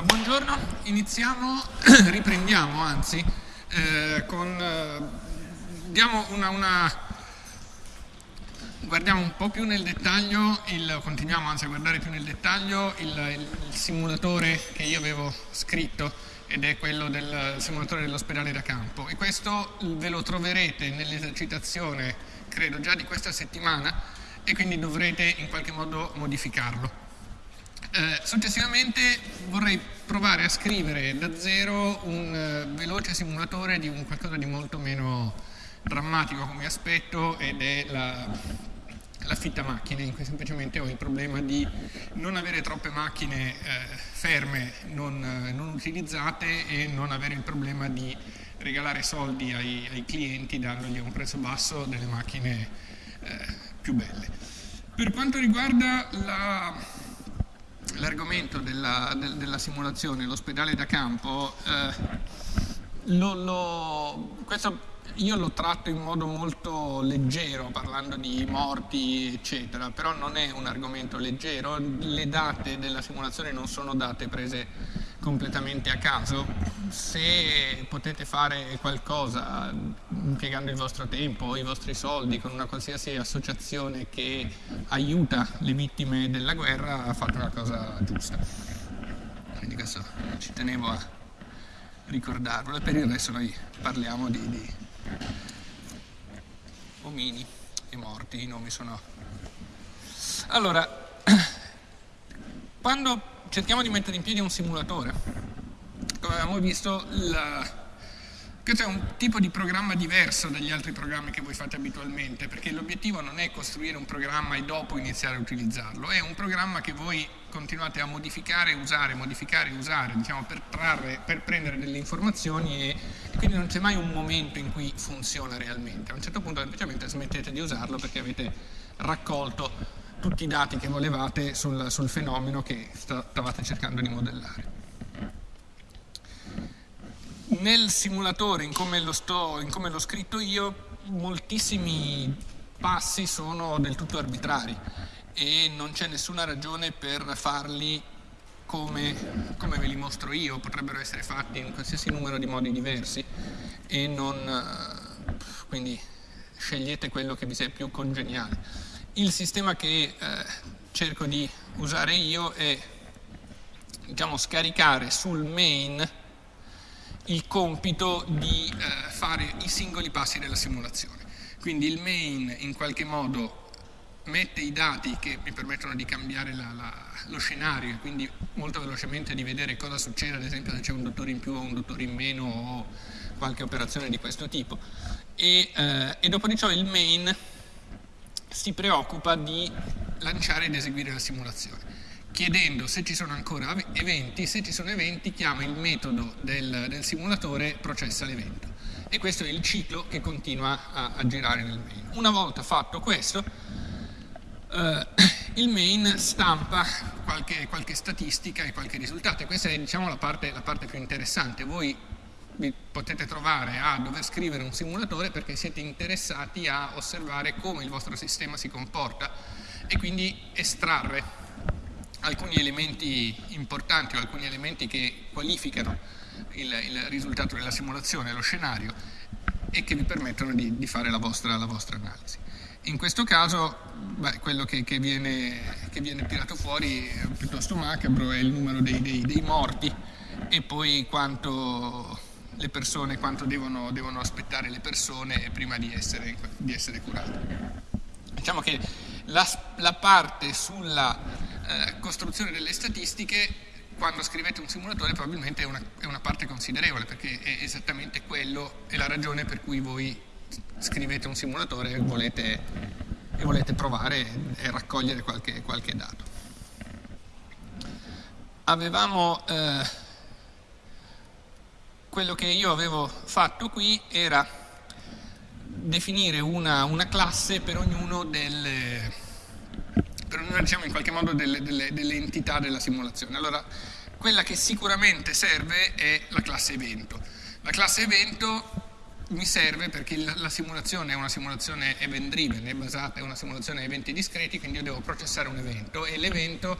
Allora, buongiorno, iniziamo, riprendiamo anzi, eh, con, eh, diamo una, una, guardiamo un po' più nel dettaglio, il, continuiamo anzi a guardare più nel dettaglio il, il, il simulatore che io avevo scritto ed è quello del simulatore dell'ospedale da campo e questo ve lo troverete nell'esercitazione credo già di questa settimana e quindi dovrete in qualche modo modificarlo. Eh, successivamente vorrei provare a scrivere da zero un uh, veloce simulatore di un qualcosa di molto meno drammatico come aspetto ed è la, l'affitta macchine, in cui semplicemente ho il problema di non avere troppe macchine eh, ferme, non, eh, non, utilizzate e non avere il problema di regalare soldi ai, ai clienti dandogli a un prezzo basso delle macchine eh, più belle. Per quanto riguarda la, l'argomento della, de, della, simulazione, l'ospedale da campo, eh, lo, lo, questo io lo tratto in modo molto leggero parlando di morti eccetera, però non è un argomento leggero, le date della simulazione non sono date prese completamente a caso, se potete fare qualcosa impiegando il vostro tempo o i vostri soldi con una qualsiasi associazione che aiuta le vittime della guerra, fate una cosa giusta. Quindi questo ci tenevo a ricordarlo e per il resto noi parliamo di, di omini e morti, i nomi sono... Allora, quando cerchiamo di mettere in piedi un simulatore, come abbiamo visto, la... questo è un tipo di programma diverso dagli altri programmi che voi fate abitualmente, perché l'obiettivo non è costruire un programma e dopo iniziare a utilizzarlo, è un programma che voi continuate a modificare, usare, modificare, usare, diciamo, per, trarre, per prendere delle informazioni e, e quindi non c'è mai un momento in cui funziona realmente. A un certo punto semplicemente smettete di usarlo perché avete raccolto tutti i dati che volevate sul, sul fenomeno che stavate cercando di modellare. Nel simulatore, in come, come l'ho scritto io, moltissimi passi sono del tutto arbitrari e non c'è nessuna ragione per farli come, come, ve li mostro io, potrebbero essere fatti in qualsiasi numero di modi diversi e non, quindi scegliete quello che vi sia più congeniale. Il sistema che eh, cerco di usare io è diciamo, scaricare sul main il compito di eh, fare i singoli passi della simulazione. Quindi il main in qualche modo mette i dati che mi permettono di cambiare la, la, lo scenario e quindi molto velocemente di vedere cosa succede, ad esempio se c'è un dottore in più o un dottore in meno o qualche operazione di questo tipo. E, eh, e dopo di ciò il main si preoccupa di lanciare ed eseguire la simulazione chiedendo se ci sono ancora eventi, se ci sono eventi chiama il metodo del, del simulatore processa l'evento e questo è il ciclo che continua a, a girare nel main. Una volta fatto questo Uh, il main stampa qualche, qualche, statistica e qualche risultato e questa è diciamo, la, parte, la parte più interessante. Voi vi potete trovare a dover scrivere un simulatore perché siete interessati a osservare come il vostro sistema si comporta e quindi estrarre alcuni elementi importanti o alcuni elementi che qualificano il, il risultato della simulazione, lo scenario e che vi permettono di, di fare la vostra, la vostra analisi. In questo caso beh, quello che, che, viene, che, viene, tirato fuori è piuttosto macabro, è il numero dei, dei, dei morti e poi quanto le persone, quanto devono, devono aspettare le persone prima di essere, di essere curate. Diciamo che la, la parte sulla eh, costruzione delle statistiche quando scrivete un simulatore probabilmente è una, è una parte considerevole perché è esattamente quello, è la ragione per cui voi scrivete un simulatore e volete, e volete provare e raccogliere qualche, qualche dato. Avevamo, eh, quello che io avevo fatto qui era definire una, una classe per ognuno delle, per ognuno, diciamo, in qualche modo delle, delle, delle entità della simulazione. Allora, quella che sicuramente serve è la classe evento. La classe evento mi serve perché la simulazione è una simulazione event driven, è basata, è una simulazione a eventi discreti, quindi io devo processare un evento e l'evento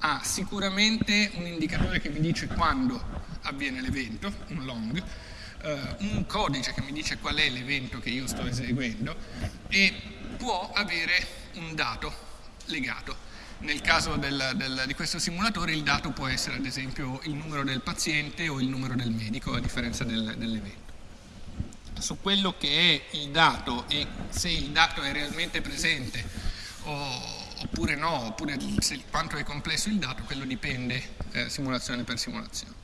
ha sicuramente un indicatore che mi dice quando avviene l'evento, un long, eh, un codice che mi dice qual è l'evento che io sto eseguendo e può avere un dato legato. Nel caso del, del, di questo simulatore il dato può essere ad esempio il numero del paziente o il numero del medico a differenza del, dell'evento. Su quello che è il dato e se il dato è realmente presente o, oppure no, oppure se, quanto è complesso il dato, quello dipende eh, simulazione per simulazione.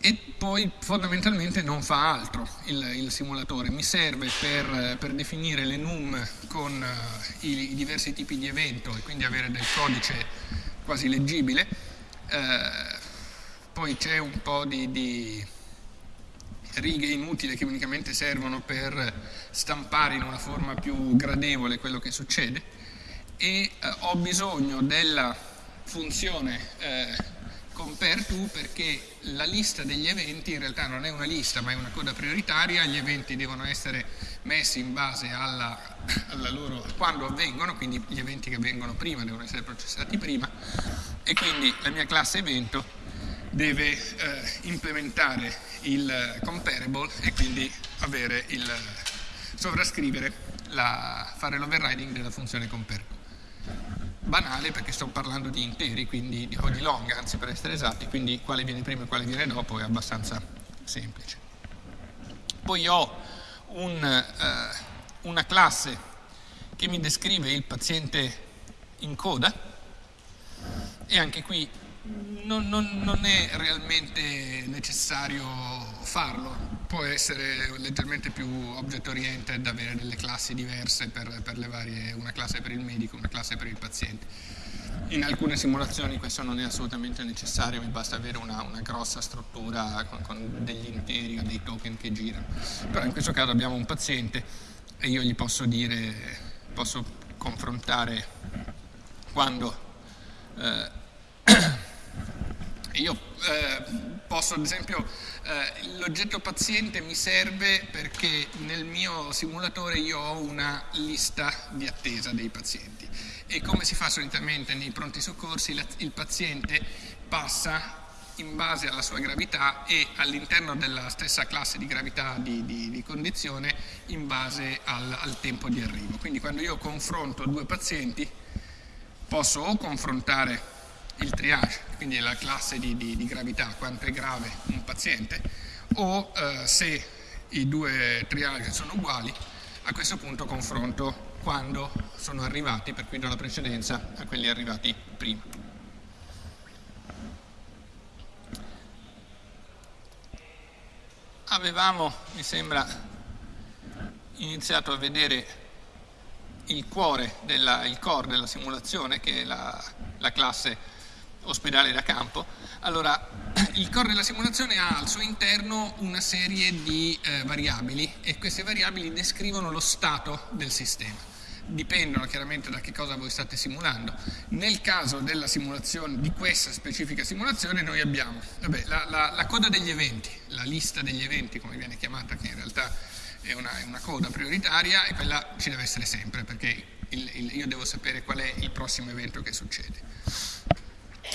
E poi fondamentalmente non fa altro il, il simulatore, mi serve per, per, definire le num con uh, i, i, diversi tipi di evento e quindi avere del codice quasi leggibile, uh, poi c'è un po' di, di, righe inutili che unicamente servono per stampare in una forma più gradevole quello che succede e uh, ho bisogno della funzione compare to perché la lista degli eventi in realtà non è una lista ma è una coda prioritaria, gli eventi devono essere messi in base alla, alla loro, quando avvengono, quindi gli eventi che avvengono prima devono essere processati prima. E quindi la mia classe evento deve eh, implementare il comparable e quindi avere il, sovrascrivere, la, fare l'overriding della funzione comparable banale perché sto parlando di interi, quindi di, o di long, anzi per essere esatti, quindi quale viene prima e quale viene dopo è abbastanza semplice. Poi ho un, eh, una classe che mi descrive il paziente in coda e anche qui non, non, non è realmente necessario farlo, può essere leggermente più object oriented, avere delle classi diverse per, per le varie, una classe per il medico, una classe per il paziente. In alcune simulazioni questo non è assolutamente necessario, mi basta avere una, una grossa struttura con, con, degli interi o dei token che girano. Però in questo caso abbiamo un paziente e io gli posso dire, posso confrontare quando eh, io eh, posso ad esempio, eh, l'oggetto paziente mi serve perché nel mio simulatore io ho una lista di attesa dei pazienti e come si fa solitamente nei pronti soccorsi la, il paziente passa in base alla sua gravità e all'interno della stessa classe di gravità di, di, di condizione in base al, al tempo di arrivo. Quindi quando io confronto due pazienti posso o confrontare il triage, quindi la classe di, di, di gravità, quanto è grave un paziente, o eh, se i due triage sono uguali, a questo punto confronto quando sono arrivati, per cui do la precedenza a quelli arrivati prima. Avevamo, mi sembra, iniziato a vedere il cuore, della, il core della simulazione, che è la, la classe ospedale da campo. Allora, il core della simulazione ha al suo interno una serie di eh, variabili e queste variabili descrivono lo stato del sistema. Dipendono chiaramente da che cosa voi state simulando. Nel caso di questa specifica simulazione, noi abbiamo vabbè, la, la, la, coda degli eventi, la lista degli eventi, come viene chiamata, che in realtà è una, è una coda prioritaria e quella ci deve essere sempre perché il, il, io devo sapere qual è il prossimo evento che succede.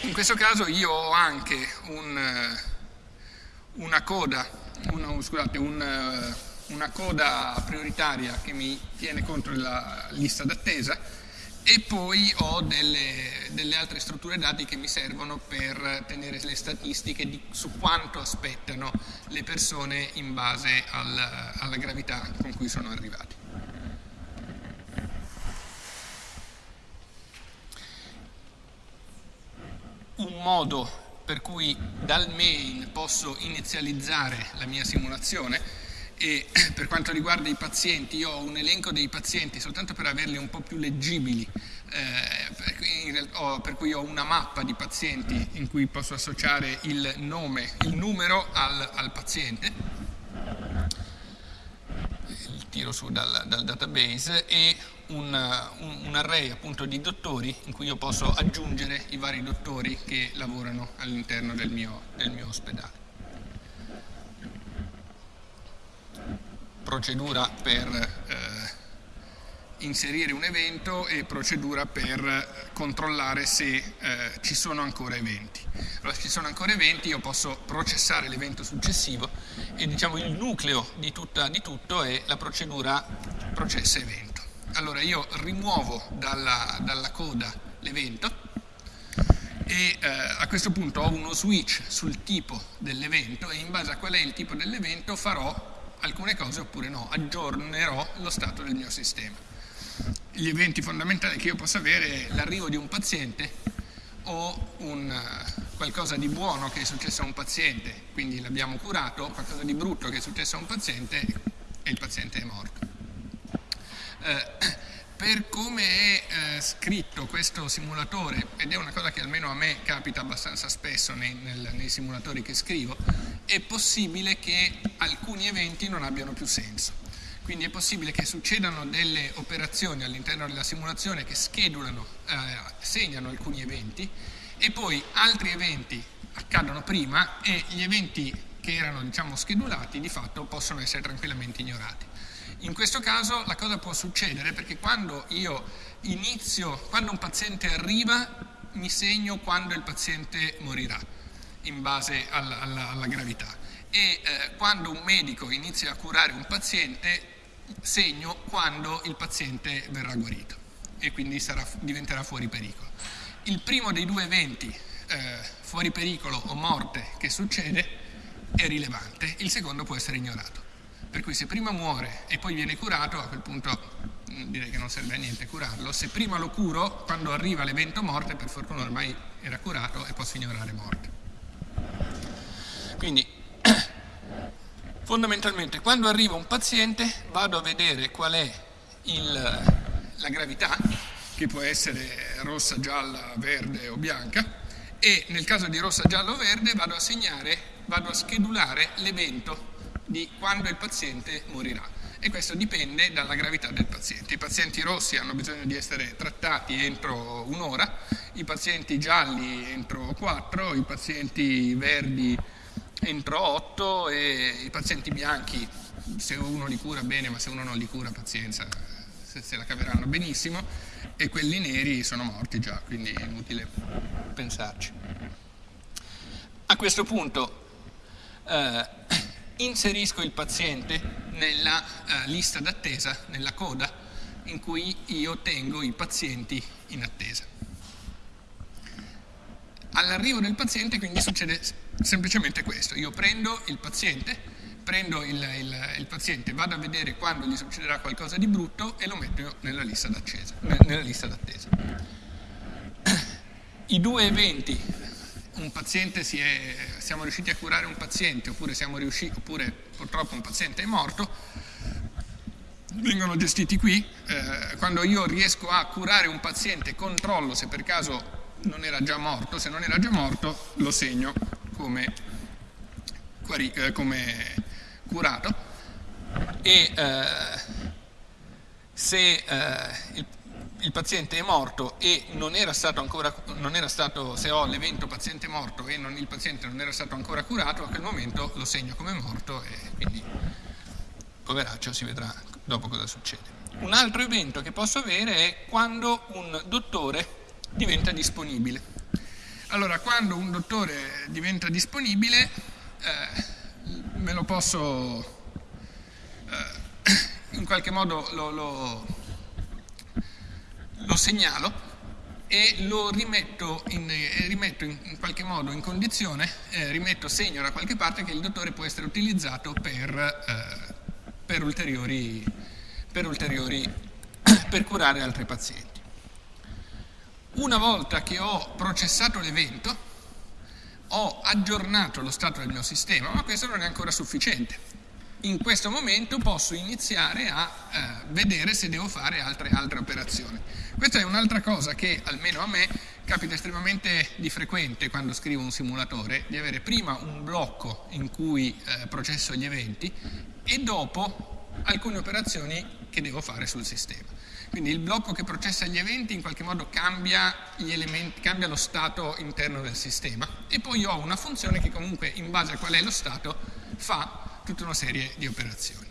In questo caso io ho anche un, eh, una coda, una, scusate, un, eh, una coda prioritaria che mi tiene conto la lista d'attesa e poi ho delle, delle, altre strutture dati che mi servono per tenere le statistiche di, su quanto aspettano le persone in base al, alla gravità con cui sono arrivati. Un modo per cui dal main posso inizializzare la mia simulazione e per quanto riguarda i pazienti io ho un elenco dei pazienti soltanto per averli un po' più leggibili eh, per cui ho una mappa di pazienti in cui posso associare il nome, il numero al, al paziente tiro su dal, dal database e un, un, un, array appunto di dottori in cui io posso aggiungere i vari dottori che lavorano all'interno del del mio ospedale. Procedura per eh, inserire un evento e procedura per controllare se eh, ci sono ancora eventi. Allora, se ci sono ancora eventi io posso processare l'evento successivo e diciamo il nucleo di, tutta, di tutto è la procedura processa evento. Allora io rimuovo dalla, dalla coda l'evento e eh, a questo punto ho uno switch sul tipo dell'evento e in base a qual è il tipo dell'evento farò alcune cose oppure no, aggiornerò lo stato del mio sistema. Gli eventi fondamentali che io posso avere è l'arrivo di un paziente o un, uh, qualcosa di buono che è successo a un paziente, quindi l'abbiamo curato, qualcosa di brutto che è successo a un paziente e il paziente è morto. Uh, per come è eh, scritto questo simulatore, ed è una cosa che almeno a me capita abbastanza spesso nei, nel, nei, simulatori che scrivo, è possibile che alcuni eventi non abbiano più senso. Quindi è possibile che succedano delle operazioni all'interno della simulazione che schedulano, eh, segnano alcuni eventi e poi altri eventi accadono prima e gli eventi che erano diciamo, schedulati di fatto possono essere tranquillamente ignorati. In questo caso la cosa può succedere perché quando io inizio, quando un paziente arriva, mi segno quando il paziente morirà in base alla, alla, alla gravità e eh, quando un medico inizia a curare un paziente segno quando il paziente verrà guarito e quindi sarà, diventerà fuori pericolo. Il primo dei due eventi, eh, fuori pericolo o morte, che succede è rilevante, il secondo può essere ignorato. Per cui se prima muore e poi viene curato, a quel punto mm, direi che non serve a niente curarlo. Se prima lo curo, quando arriva l'evento morte, per fortuna ormai era curato e posso ignorare morte. Quindi, fondamentalmente, quando arriva un paziente vado a vedere qual è il, la gravità, che può essere rossa, gialla, verde o bianca, e nel caso di rossa, gialla o verde vado a segnare, vado a schedulare l'evento di quando il paziente morirà e questo dipende dalla gravità del paziente. I pazienti rossi hanno bisogno di essere trattati entro un'ora, i pazienti gialli entro quattro, i pazienti verdi entro otto e i pazienti bianchi se uno li cura bene ma se uno non li cura pazienza se, se la caveranno benissimo e quelli neri sono morti già quindi è inutile pensarci. A questo punto eh, inserisco il paziente nella uh, lista d'attesa, nella coda, in cui io tengo i pazienti in attesa. All'arrivo del paziente quindi succede semplicemente questo, io prendo il paziente, prendo il, il, il, paziente, vado a vedere quando gli succederà qualcosa di brutto e lo metto nella lista d'attesa. I due eventi è, siamo riusciti a curare un paziente oppure, riusciti, oppure purtroppo un paziente è morto, vengono gestiti qui. Eh, quando io riesco a curare un paziente, controllo se per caso non era già morto, se non era già morto lo segno come, eh, come curato e eh, se eh, il il paziente è morto e non era stato ancora, era stato, se ho l'evento paziente morto e non, il paziente non era stato ancora curato, a quel momento lo segno come morto e quindi poveraccio si vedrà dopo cosa succede. Un altro evento che posso avere è quando un dottore diventa disponibile. Allora, quando un dottore diventa disponibile, eh, me lo posso, eh, in qualche modo lo, lo lo segnalo e lo rimetto in, eh, rimetto in qualche modo in condizione, eh, rimetto segno da qualche parte che il dottore può essere utilizzato per, eh, per ulteriori, per, ulteriori per curare altri pazienti. Una volta che ho processato l'evento, ho aggiornato lo stato del mio sistema, ma questo non è ancora sufficiente in questo momento posso iniziare a eh, vedere se devo fare altre, altre operazioni. Questa è un'altra cosa che almeno a me capita estremamente di frequente quando scrivo un simulatore, di avere prima un blocco in cui eh, processo gli eventi e dopo alcune operazioni che devo fare sul sistema. Quindi il blocco che processa gli eventi in qualche modo cambia, elementi, cambia lo stato interno del sistema e poi ho una funzione che comunque in base a qual è lo stato fa tutta una serie di operazioni.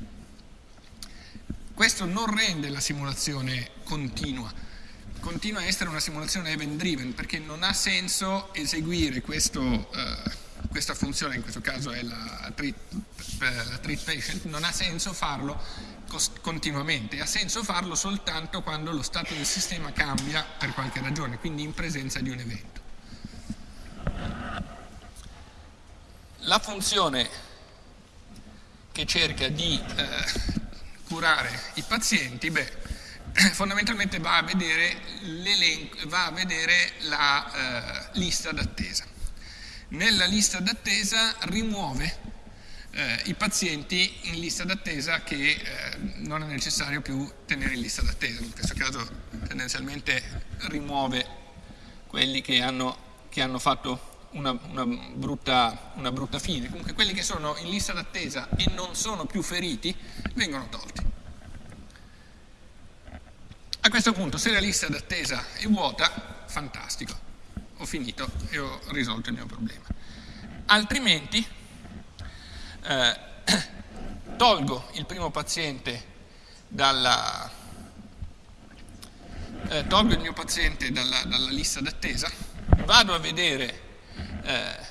questo non rende la simulazione continua, continua a essere una simulazione event driven perché non ha senso eseguire questo, eh, questa funzione, in questo caso è la treat, la treat patient, non ha senso farlo continuamente, ha senso farlo soltanto quando lo stato del sistema cambia per qualche ragione, quindi in presenza di un evento. La funzione che cerca di eh, curare i pazienti, beh, fondamentalmente va a vedere, va a vedere la eh, lista d'attesa. Nella lista d'attesa rimuove eh, i pazienti in lista d'attesa che eh, non è necessario più tenere in lista d'attesa, in questo caso tendenzialmente rimuove quelli che hanno, che hanno fatto una, una, brutta, una brutta fine, comunque quelli che sono in lista d'attesa e non sono più feriti vengono tolti. A questo punto se la lista d'attesa è vuota, fantastico, ho finito e ho risolto il mio problema. Altrimenti eh, tolgo il primo paziente dalla, eh, tolgo il mio paziente dalla, dalla lista d'attesa, vado a vedere eh,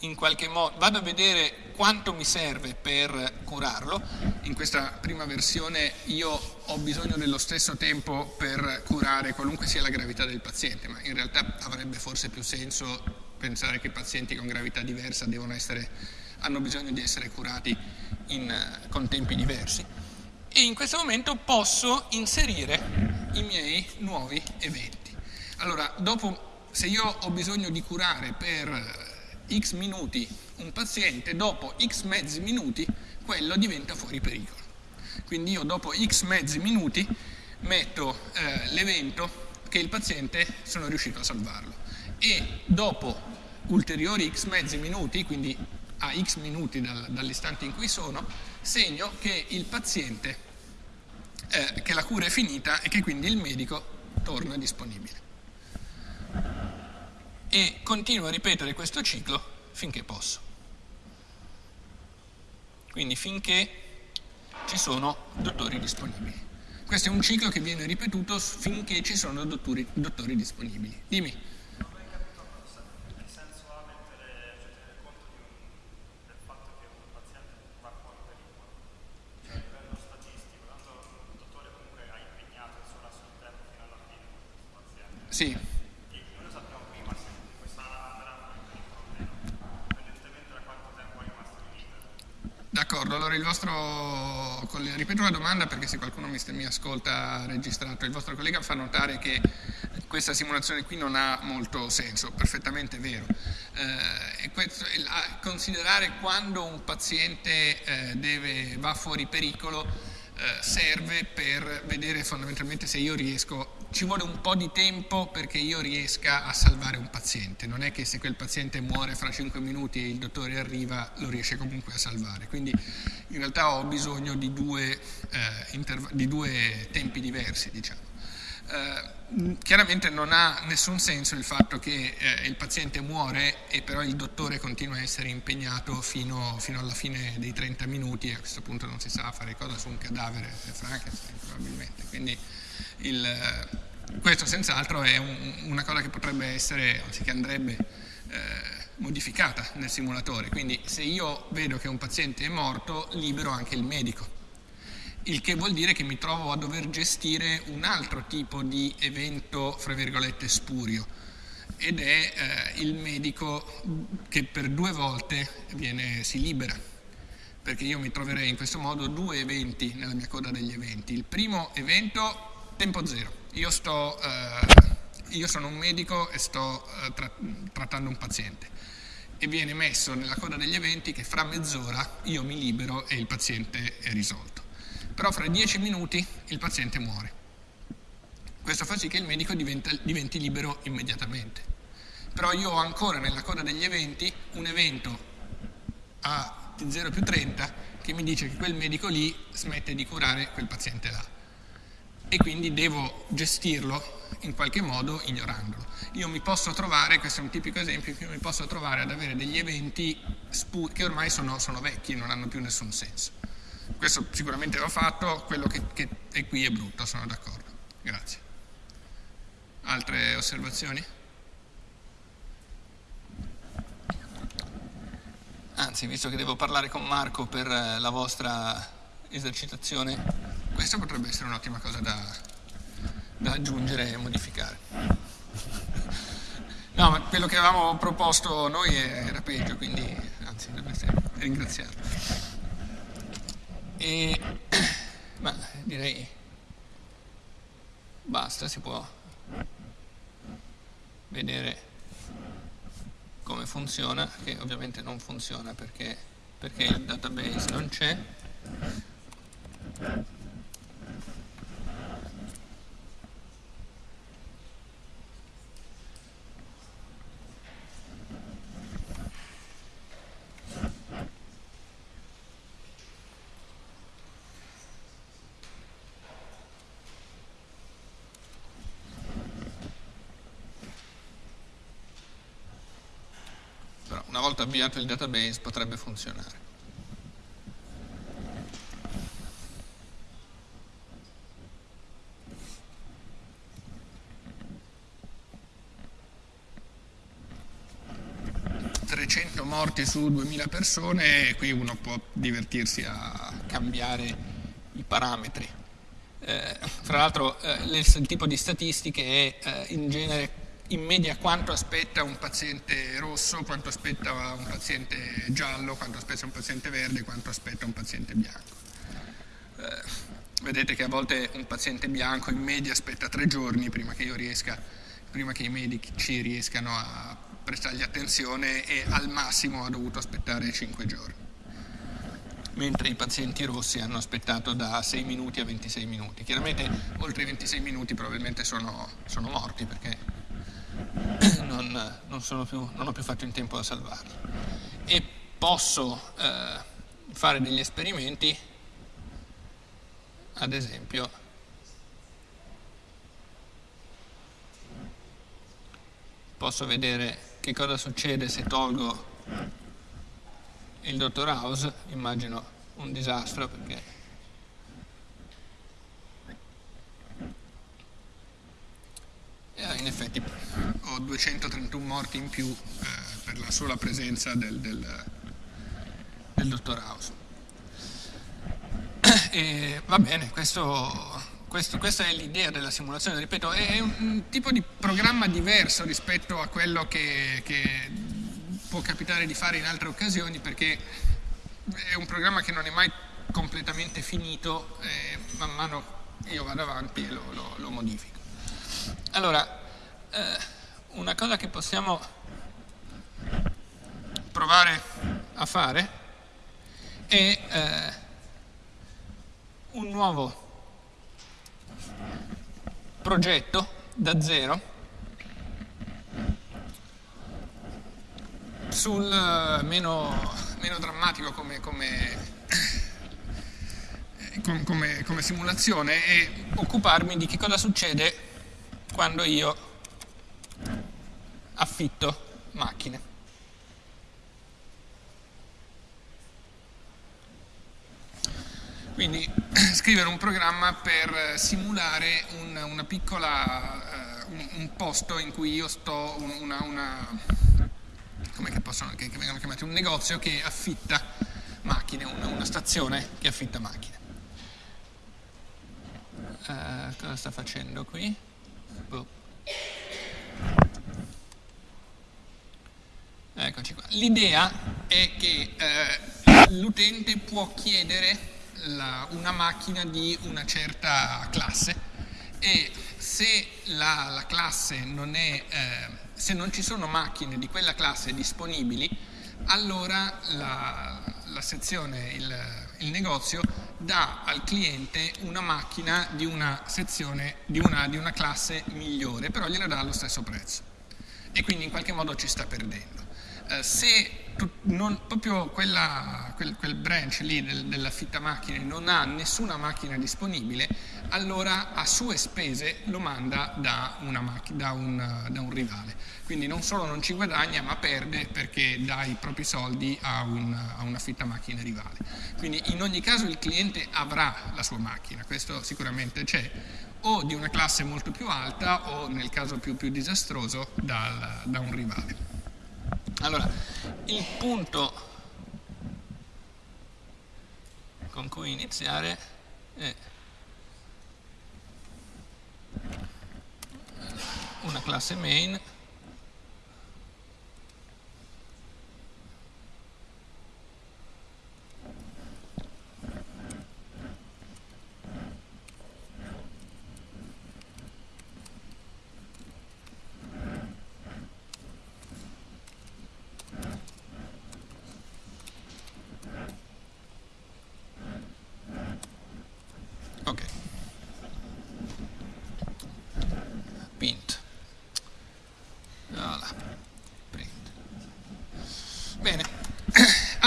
in qualche modo, vado a vedere quanto mi serve per curarlo. In questa prima versione io ho bisogno dello stesso tempo per curare qualunque sia la gravità del paziente, ma in realtà avrebbe forse più senso pensare che pazienti con gravità diversa devono essere hanno bisogno di essere curati in, eh, con tempi diversi e in questo momento posso inserire i miei nuovi eventi. Allora, dopo, se io ho bisogno di curare per eh, x minuti un paziente, dopo x mezzi minuti quello diventa fuori pericolo. Quindi io dopo x mezzi minuti metto eh, l'evento che il paziente sono riuscito a salvarlo e dopo ulteriori x mezzi minuti, quindi a x minuti dal, dall'istante in cui sono, segno che il paziente, eh, che la cura è finita e che quindi il medico torna disponibile. E continuo a ripetere questo ciclo finché posso. Quindi finché ci sono dottori disponibili. Questo è un ciclo che viene ripetuto finché ci sono dottori, dottori disponibili. Dimmi. Sì. D'accordo, allora il vostro, ripeto la domanda perché se qualcuno mi, mi, ascolta registrato, il vostro collega fa notare che questa simulazione qui non ha molto senso, perfettamente vero. Eh, questo, considerare quando un paziente eh, deve, va fuori pericolo serve per vedere fondamentalmente se io riesco, ci vuole un po' di tempo perché io riesca a salvare un paziente, non è che se quel paziente muore fra 5 minuti e il dottore arriva lo riesce comunque a salvare, quindi in realtà ho bisogno di due, eh, di due tempi diversi diciamo. Eh, chiaramente non ha nessun senso il fatto che eh, il paziente muore e però il dottore continua a essere impegnato fino, fino, alla fine dei 30 minuti a questo punto non si sa fare cosa su un cadavere Frankenstein probabilmente. Quindi il, eh, questo senz'altro è un, una cosa che potrebbe essere, anzi che andrebbe eh, modificata nel simulatore. Quindi se io vedo che un paziente è morto libero anche il medico il che vuol dire che mi trovo a dover gestire un altro tipo di evento, fra virgolette, spurio, ed è eh, il medico che per due volte viene, si libera, perché io mi troverei in questo modo due eventi nella mia coda degli eventi. Il primo evento, tempo zero, io, sto, eh, io sono un medico e sto eh, tra trattando un paziente. E viene messo nella coda degli eventi che fra mezz'ora io mi libero e il paziente è risolto però fra dieci minuti il paziente muore. Questo fa sì che il medico diventa, diventi libero immediatamente. Però io ho ancora nella coda degli eventi un evento a T0 più 30 che mi dice che quel medico lì smette di curare quel paziente là. E quindi devo gestirlo in qualche modo ignorandolo. Io mi posso trovare, questo è un tipico esempio, io mi posso trovare ad avere degli eventi che ormai sono, sono vecchi, non hanno più nessun senso questo sicuramente va fatto, quello che, che è qui è brutto, sono d'accordo. Grazie. Altre osservazioni? Anzi, visto che devo parlare con Marco per eh, la vostra esercitazione, questa potrebbe essere un'ottima cosa da, da aggiungere e modificare. No, ma quello che avevamo proposto noi era peggio, quindi anzi dovreste ringraziarlo. E, ma direi basta, si può vedere come funziona, che ovviamente non funziona perché, perché il database non c'è. una volta avviato il database potrebbe funzionare. morti su 2000 persone e qui uno può divertirsi a cambiare i parametri. Eh, fra l'altro eh, il tipo di statistiche è eh, in genere in media quanto aspetta un paziente rosso, quanto aspetta un paziente giallo, quanto aspetta un paziente verde, quanto aspetta un paziente bianco. Eh, vedete che a volte un paziente bianco in media aspetta tre giorni prima che, riesca, prima che i medici riescano a prestargli attenzione e al massimo ha dovuto aspettare cinque giorni mentre i pazienti rossi hanno aspettato da 6 minuti a 26 minuti. Chiaramente oltre i 26 minuti probabilmente sono, sono morti perché non, non, più, non, ho più fatto in tempo a salvarli. E posso eh, fare degli esperimenti, ad esempio, posso vedere che cosa succede se tolgo il dottor House, immagino un disastro perché in effetti ho 231 morti in più eh, per la sola presenza del, del, del dottor House. E, va bene, questo, questo, questa è l'idea della simulazione, ripeto, è un, un, tipo di programma diverso rispetto a quello che, che può capitare di fare in altre occasioni perché è un programma che non è mai completamente finito e man mano io vado avanti e lo, lo, lo modifico. Allora, eh, una cosa che possiamo provare a fare è eh, un nuovo progetto da zero sul eh, meno, meno drammatico come, come come, come, simulazione e occuparmi di che cosa succede quando io affitto macchine. Quindi scrivere un programma per simulare un, una piccola, uh, un, un, posto in cui io sto, una, una come che, possono, che, che vengono chiamati, un negozio che affitta macchine, una, una stazione che affitta macchine. Uh, cosa sta facendo qui? Eccoci qua. L'idea è che eh, l'utente può chiedere la, una macchina di una certa classe e se la, la classe non è, eh, se non ci sono macchine di quella classe disponibili, allora la, la sezione, il, il negozio dà al cliente una macchina di una sezione, di una, di una classe migliore, però gliela dà allo stesso prezzo e quindi in qualche modo ci sta perdendo. Eh, se non, proprio quella, quel, quel, branch lì del, della fitta macchine non ha nessuna macchina disponibile, allora a sue spese lo manda da, da, un, da un, rivale. Quindi non solo non ci guadagna, ma perde perché dà i propri soldi a, un, a una fitta macchina rivale. Quindi in ogni caso il cliente avrà la sua macchina, questo sicuramente c'è, o di una classe molto più alta o nel caso più, più disastroso dal, da un rivale. Allora, il punto con cui iniziare è una classe main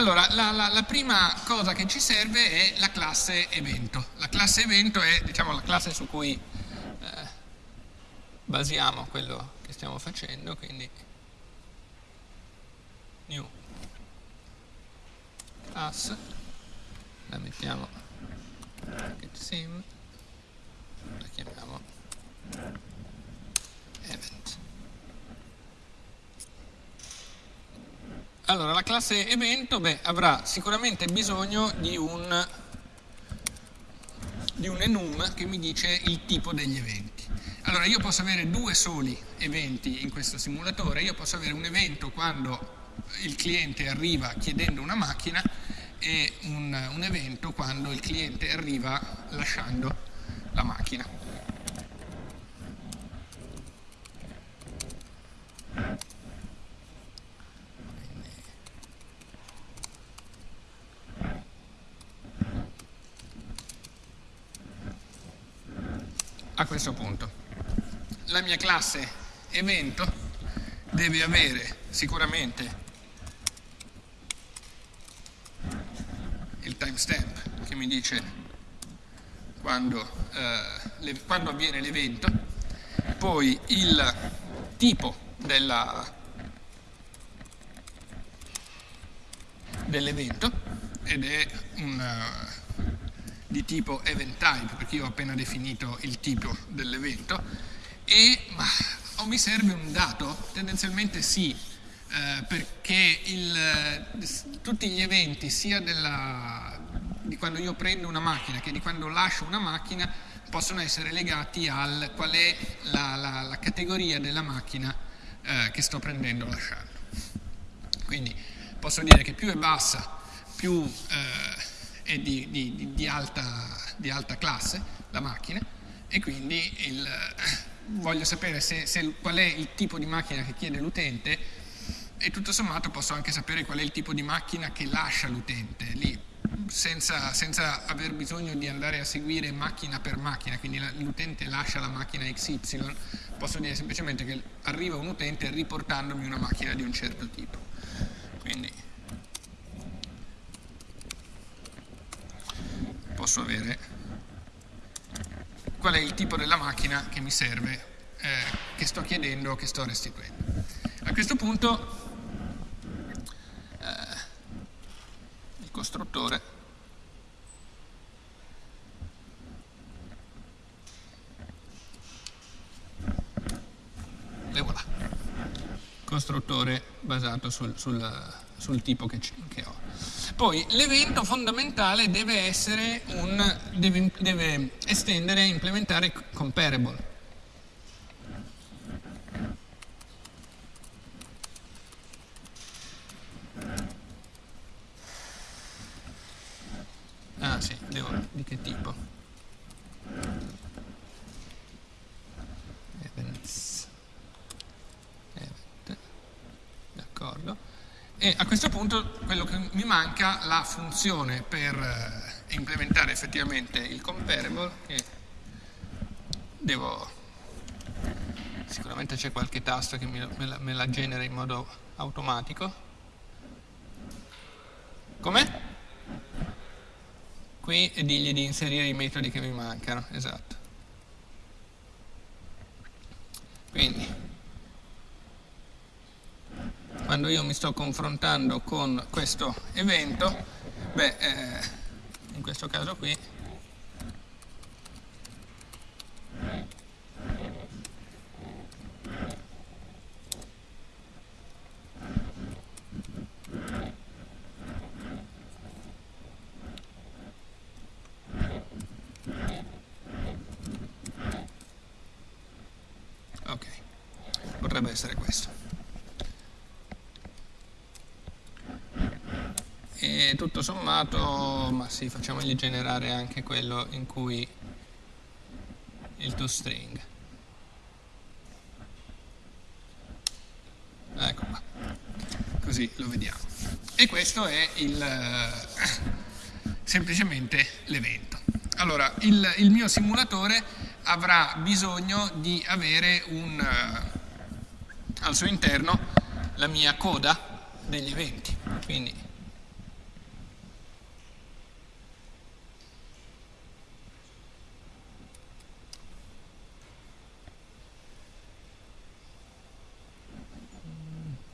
Allora, la, la, la, prima cosa che ci serve è la classe evento. La classe evento è diciamo, la classe su cui eh, basiamo quello che stiamo facendo, quindi new class, la mettiamo sim, la chiamiamo event. Allora, la classe evento beh, avrà sicuramente bisogno di un, di un enum che mi dice il tipo degli eventi. Allora, io posso avere due soli eventi in questo simulatore, io posso avere un evento quando il cliente arriva chiedendo una macchina e un, un evento quando il cliente arriva lasciando la macchina. a questo punto. La mia classe evento deve avere sicuramente il timestamp che mi dice quando, eh, le, quando avviene l'evento, poi il tipo dell'evento ed è un di tipo event type, perché io ho appena definito il tipo dell'evento, e ma, o mi serve un dato? Tendenzialmente sì, eh, perché il, tutti gli eventi, sia della, di quando io prendo una macchina che di quando lascio una macchina, possono essere legati al qual è la, la, la categoria della macchina eh, che sto prendendo o lasciando. Quindi posso dire che più è bassa, più eh, è di, di, di, alta, di, alta, classe la macchina e quindi il, voglio sapere se, se, qual è il tipo di macchina che chiede l'utente e tutto sommato posso anche sapere qual è il tipo di macchina che lascia l'utente lì senza, senza, aver bisogno di andare a seguire macchina per macchina, quindi l'utente lascia la macchina XY, posso dire semplicemente che arriva un utente riportandomi una macchina di un certo tipo. Quindi posso avere qual è il tipo della macchina che mi serve, eh, che sto chiedendo che sto restituendo. A questo punto eh, il costruttore e voilà, costruttore basato sul, sul, sul tipo che. Poi l'evento fondamentale deve un, deve, deve estendere e implementare comparable. manca la funzione per eh, implementare effettivamente il comparable che devo sicuramente c'è qualche tasto che me la, me la genera in modo automatico come? qui e digli di inserire i metodi che mi mancano esatto quando io mi sto confrontando con questo evento, beh, eh, in questo caso qui, Ok, potrebbe essere questo. E tutto sommato, ma sì, facciamogli generare anche quello in cui il toString. Ecco qua, così lo vediamo. E questo è il, semplicemente l'evento. Allora, il, il mio simulatore avrà bisogno di avere un, uh, al suo interno la mia coda degli eventi. Quindi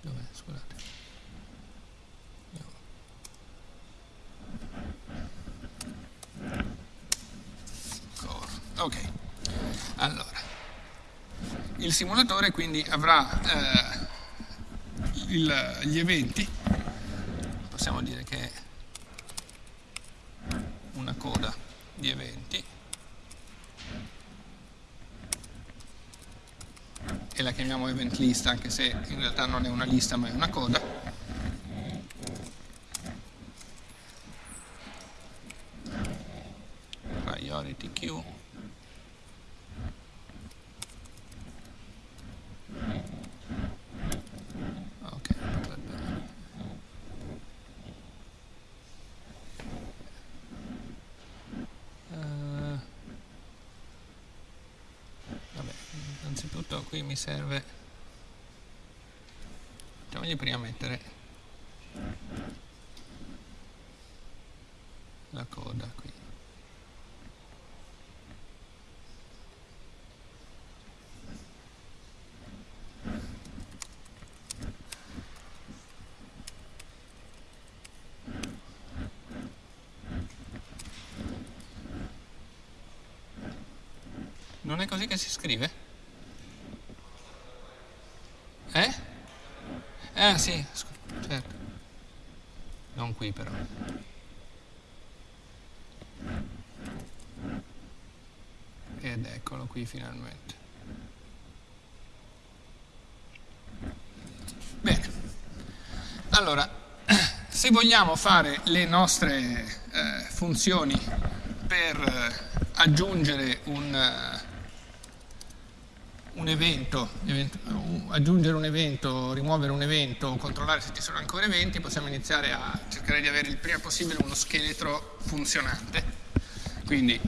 Dov'è? Scusate. Ok. Allora, il simulatore quindi avrà eh, il, gli eventi, possiamo dire che è una coda di eventi, e la chiamiamo event list anche se in realtà non è una lista ma è una coda. Priority queue. Ok, potrebbe... Eh, vabbè, innanzitutto qui mi serve... Facciamogli prima mettere la coda qui. Non è così che si scrive? Eh? Eh sì, certo. Non qui però. Ed eccolo qui finalmente. Bene. Allora, se vogliamo fare le nostre eh, funzioni per eh, aggiungere un, eh, un evento, evento, aggiungere un evento, rimuovere un evento, controllare se ci sono ancora eventi, possiamo iniziare a cercare di avere il prima possibile uno scheletro funzionante. Quindi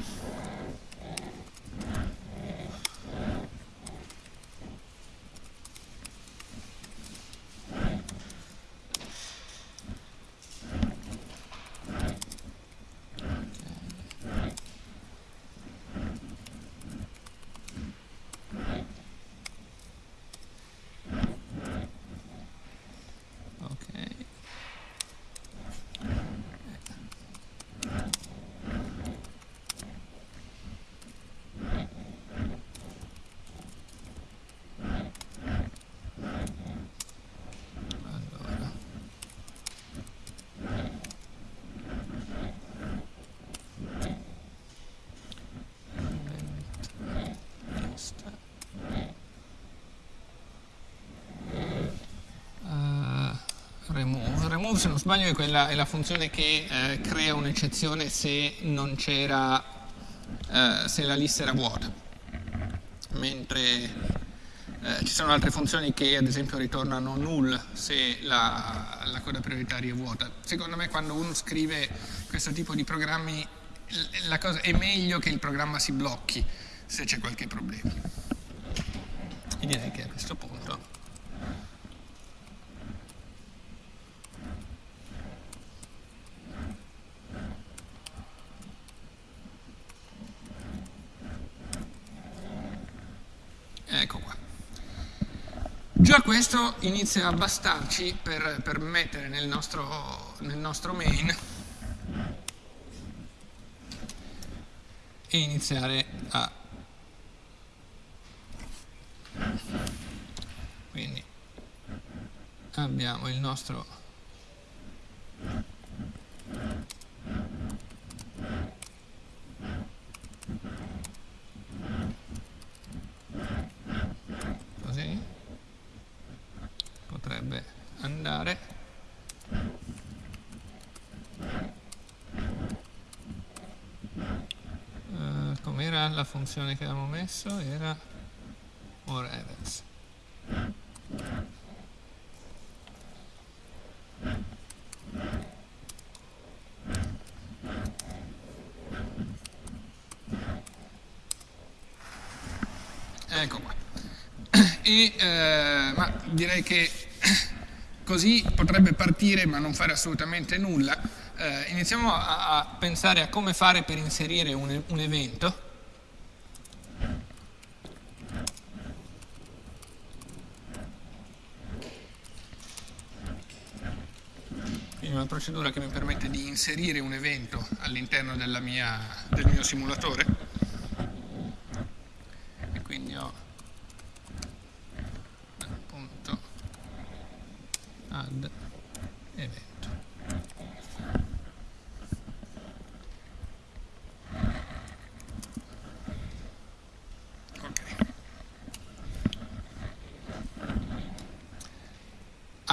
Ok. Allora. Event list. Uh, remove, se non sbaglio, è, quella, è la funzione che eh, crea un'eccezione se non c'era, eh, se la lista era vuota. Mentre eh, ci sono altre funzioni che ad esempio ritornano null se la, la coda prioritaria è vuota. Secondo me quando uno scrive questo tipo di programmi cosa, è meglio che il programma si blocchi se c'è qualche problema. E direi che a questo punto Ecco qua. Già questo inizia a bastarci per, per mettere nel nostro, nel nostro main e iniziare a quindi abbiamo il nostro così potrebbe andare uh, com'era la funzione che avevamo messo? era or events Ecco qua. E, eh, ma direi che così potrebbe partire ma non fare assolutamente nulla. Eh, iniziamo a, a, pensare a come fare per inserire un, un evento. Quindi una procedura che mi permette di inserire un evento all'interno del mio simulatore.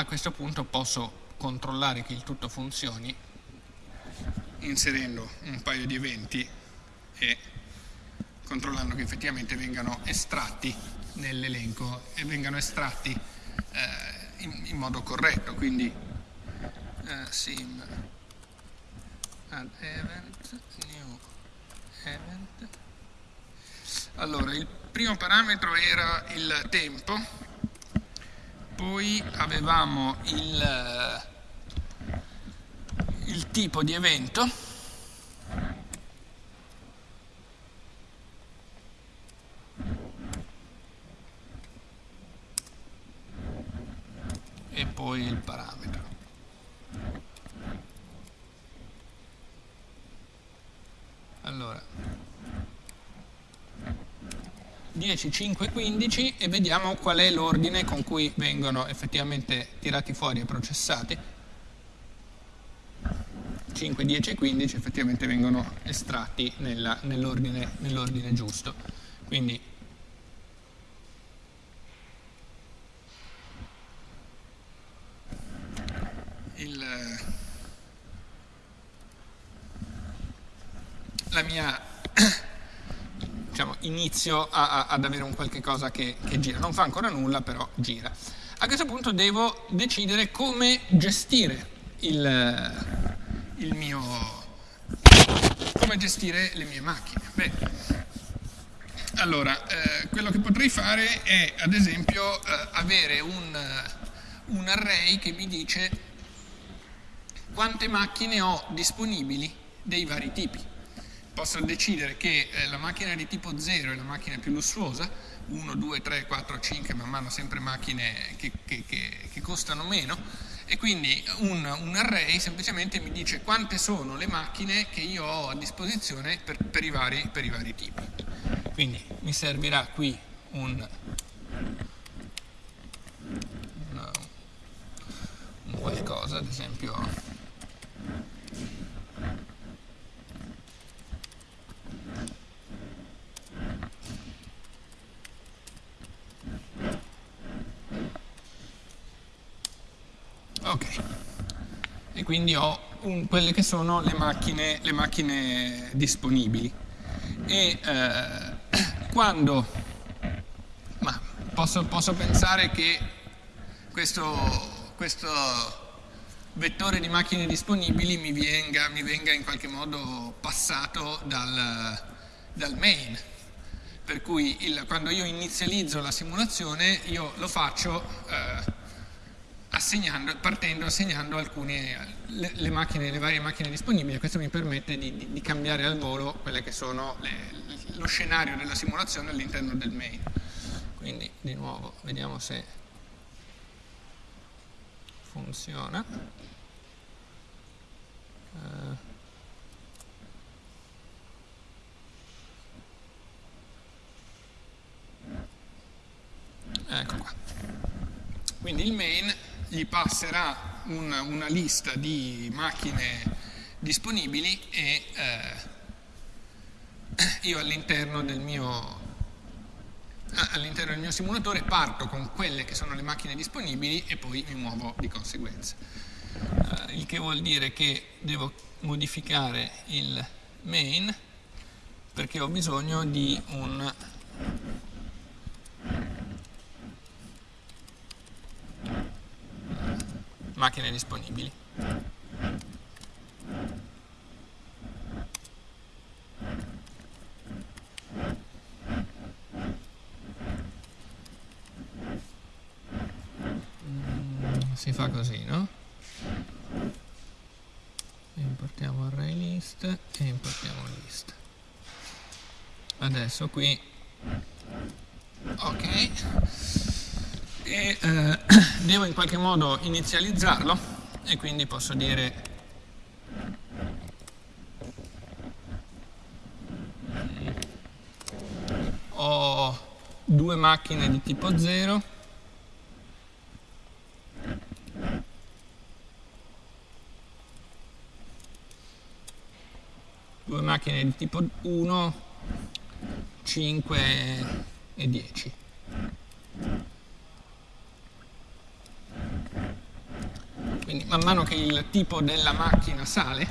questo punto posso controllare che il tutto funzioni inserendo un paio di eventi e controllando che effettivamente vengano estratti nell'elenco e vengano estratti eh, in, in, modo corretto, quindi eh, sim add event, new event. Allora, il primo parametro era il tempo poi avevamo il, eh, il tipo di evento e poi il parametro. Allora, 10, 5, 15 e vediamo qual è l'ordine con cui vengono effettivamente tirati fuori e processati. 5, 10 e 15 effettivamente vengono estratti nell'ordine nell giusto. Quindi il, la mia inizio a, a, ad avere un qualche cosa che, che gira. Non fa ancora nulla, però gira. A questo punto devo decidere come gestire il, il mio, come gestire le mie macchine. Beh, allora, eh, quello che potrei fare è, ad esempio, eh, avere un, un array che mi dice quante macchine ho disponibili dei vari tipi posso decidere che eh, la macchina di tipo 0 è la macchina più lussuosa, 1, 2, 3, 4, 5, man mano sempre macchine che, che, che, che costano meno, e quindi un, un, array semplicemente mi dice quante sono le macchine che io ho a disposizione per, per, i, vari, per i, vari, tipi. Quindi mi servirà qui un, un, un qualcosa, ad esempio Ok, e quindi ho un, quelle che sono le macchine, le macchine disponibili. E eh, quando ma posso, posso, pensare che questo, questo, vettore di macchine disponibili mi venga, mi venga in qualche modo passato dal, dal main. Per cui il, quando io inizializzo la simulazione io lo faccio eh, assegnando, partendo assegnando alcune, le, le, macchine, le varie macchine disponibili questo mi permette di, di, di cambiare al volo quelle che sono le, lo scenario della simulazione all'interno del main. quindi di nuovo vediamo se funziona. Uh, ecco qua. Quindi il main gli passerà un, una lista di macchine disponibili e eh, io all'interno del all'interno del mio simulatore parto con quelle che sono le macchine disponibili e poi mi muovo di conseguenza. Uh, il che vuol dire che devo modificare il main perché ho bisogno di un macchine disponibili. si fa così, no? Importiamo array list e importiamo list. Adesso qui, ok, e eh, devo in qualche modo inizializzarlo e quindi posso dire ho due macchine di tipo 0 due macchine di tipo 1, 5 e 10. Quindi man mano che il tipo della macchina sale,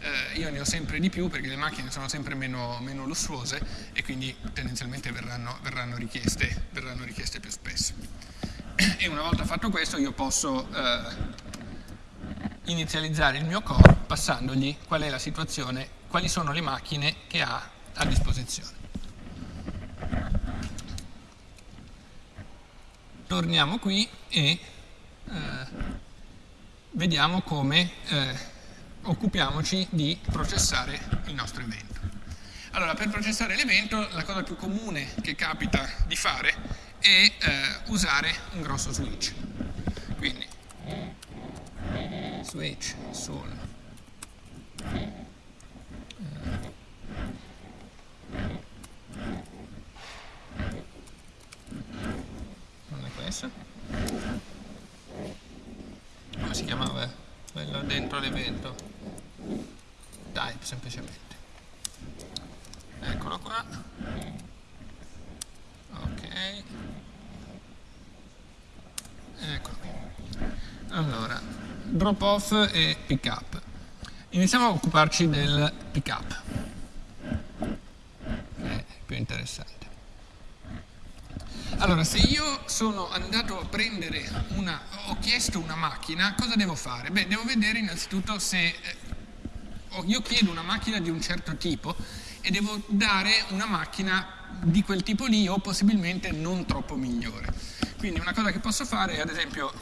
eh, io ne ho sempre di più perché le macchine sono sempre meno, meno lussuose e quindi tendenzialmente verranno, verranno, richieste, verranno, richieste, più spesso. E una volta fatto questo io posso eh, inizializzare il mio core passandogli qual è la situazione quali sono le macchine che ha a disposizione. Torniamo qui e eh, vediamo come eh, occupiamoci di processare il nostro evento. Allora, per processare l'evento la cosa più comune che capita di fare è eh, usare un grosso switch. Quindi switch sul come si chiamava? Quello dentro l'evento. Type semplicemente. Eccolo qua. Ok. Eccolo qui. Allora drop off e pick up. Iniziamo a occuparci del pick up che è più interessante allora, se io sono andato a prendere una, ho chiesto una macchina, cosa devo fare? Beh, devo vedere innanzitutto se eh, io chiedo una macchina di un certo tipo e devo dare una macchina di quel tipo lì o possibilmente non troppo migliore. Quindi una cosa che posso fare è ad esempio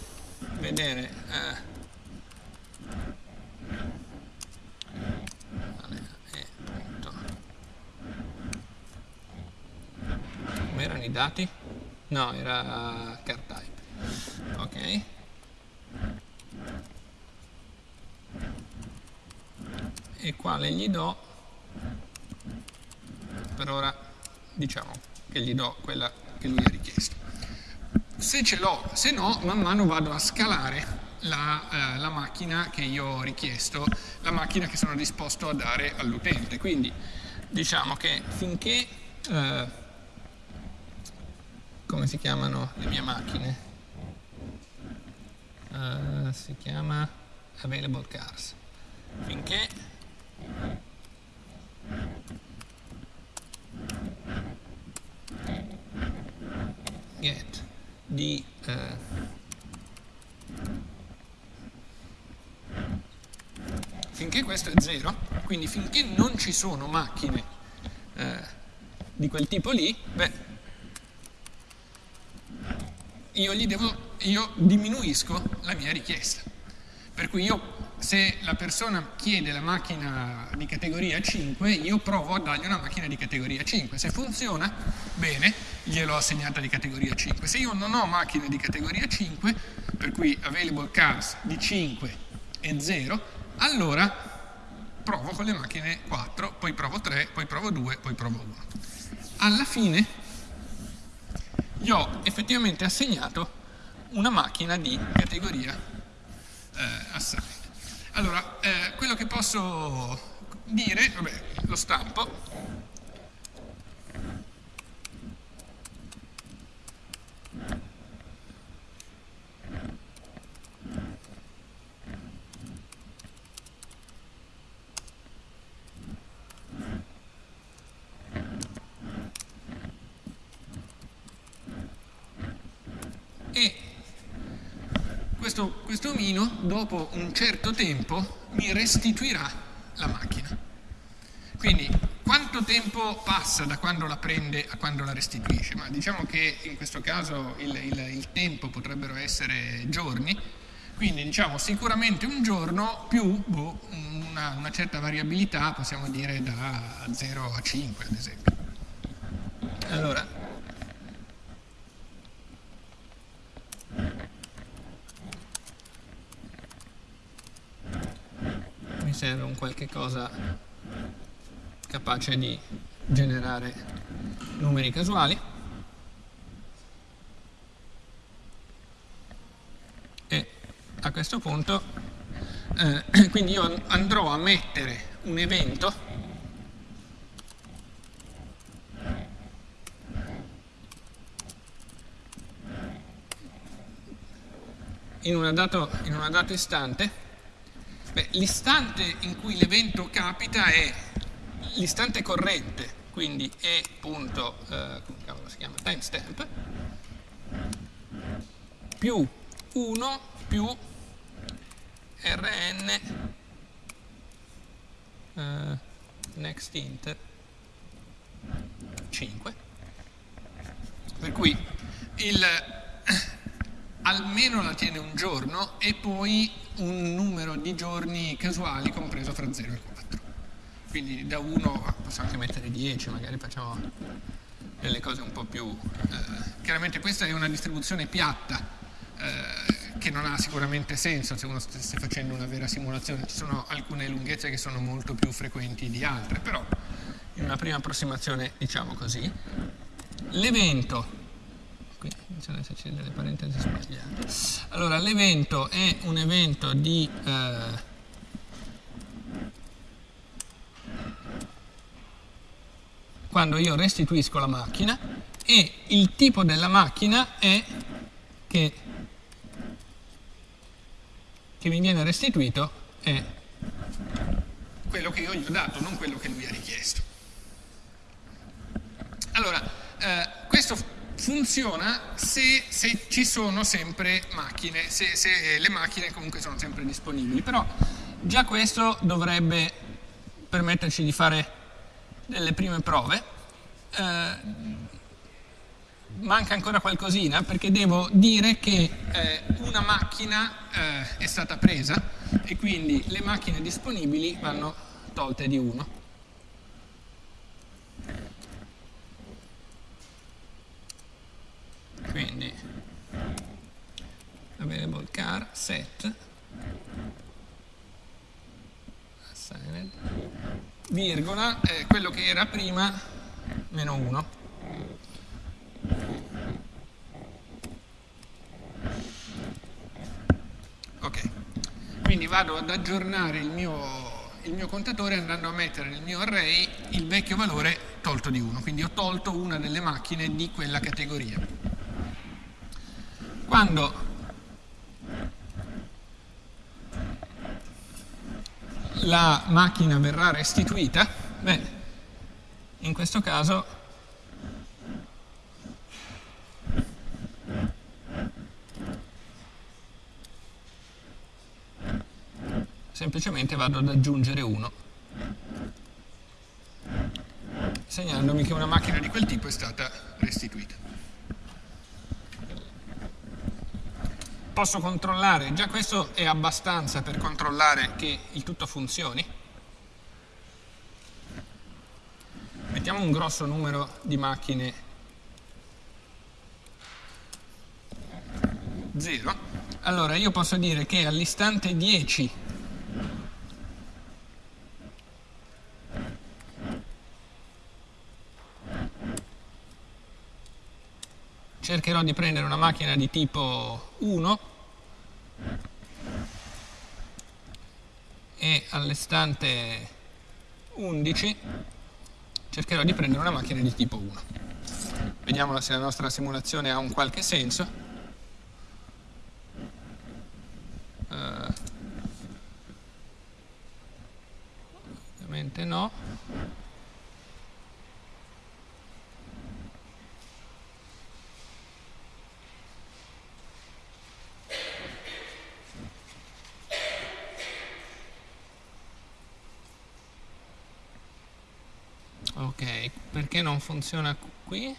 vedere eh, come erano i dati? No, era car type. Ok. E quale gli do? Per ora diciamo che gli do quella che lui ha richiesto. Se ce l'ho, se no, man mano vado a scalare la, eh, la, macchina che io ho richiesto, la macchina che sono disposto a dare all'utente. Quindi diciamo che finché eh, come si chiamano le mie macchine? Uh, si chiama available cars. Finché get di uh, finché questo è 0, quindi finché non ci sono macchine uh, di quel tipo lì, beh, io, devo, io diminuisco la mia richiesta. Per cui io se la persona chiede la macchina di categoria 5, io provo a dargli una macchina di categoria 5. Se funziona, bene, gliel'ho assegnata di categoria 5. Se io non ho macchine di categoria 5, per cui available cars di 5 e 0, allora provo con le macchine 4, poi provo 3, poi provo 2, poi provo 1. Alla fine gli ho effettivamente assegnato una macchina di categoria eh, assigned. Allora, eh, quello che posso dire, vabbè, lo stampo, questo, questo omino dopo un certo tempo mi restituirà la macchina. Quindi quanto tempo passa da quando la prende a quando la restituisce? Ma diciamo che in questo caso il, il, il tempo potrebbero essere giorni, quindi diciamo sicuramente un giorno più boh, una, una, certa variabilità, possiamo dire da 0 a 5 ad esempio. Allora, serve un qualche cosa capace di generare numeri casuali. E a questo punto eh, quindi io andrò a mettere un evento in, una dato, in un dato istante l'istante in cui l'evento capita è l'istante corrente, quindi è punto, eh, come cavolo si chiama, timestamp, più 1 più rn eh, next int 5 per cui il almeno la tiene un giorno e poi un numero di giorni casuali compreso fra 0 e 4. Quindi da 1 possiamo anche mettere 10, magari facciamo delle cose un po' più... Eh, chiaramente questa è una distribuzione piatta eh, che non ha sicuramente senso se uno stesse facendo una vera simulazione. Ci sono alcune lunghezze che sono molto più frequenti di altre, però in una prima approssimazione diciamo così. L'evento qui ad esserci delle parentesi sbagliate. Allora, l'evento è un evento di... Eh, quando io restituisco la macchina e il tipo della macchina è che, che mi viene restituito è quello che io gli ho dato, non quello che lui ha richiesto. Allora, eh, funziona se, se, ci sono sempre macchine, se, se, le macchine comunque sono sempre disponibili, però già questo dovrebbe permetterci di fare delle prime prove. Eh, manca ancora qualcosina perché devo dire che eh, una macchina eh, è stata presa e quindi le macchine disponibili vanno tolte di uno. quindi available car set. Assigned virgola eh, quello che era prima meno 1 ok. Quindi vado ad aggiornare il mio il mio contatore andando a mettere nel mio array il vecchio valore tolto di 1 quindi ho tolto una delle macchine di quella categoria. Quando la macchina verrà restituita, beh, in questo caso semplicemente vado ad aggiungere 1 segnandomi che una macchina di quel tipo è stata restituita. Posso controllare, già questo è abbastanza per controllare che il tutto funzioni. Mettiamo un grosso numero di macchine 0. Allora io posso dire che all'istante 10 cercherò di prendere una macchina di tipo 1 e all'estante 11 cercherò di prendere una macchina di tipo 1 vediamo se la nostra simulazione ha un qualche senso. Uh, ovviamente no ok perché non funziona qui?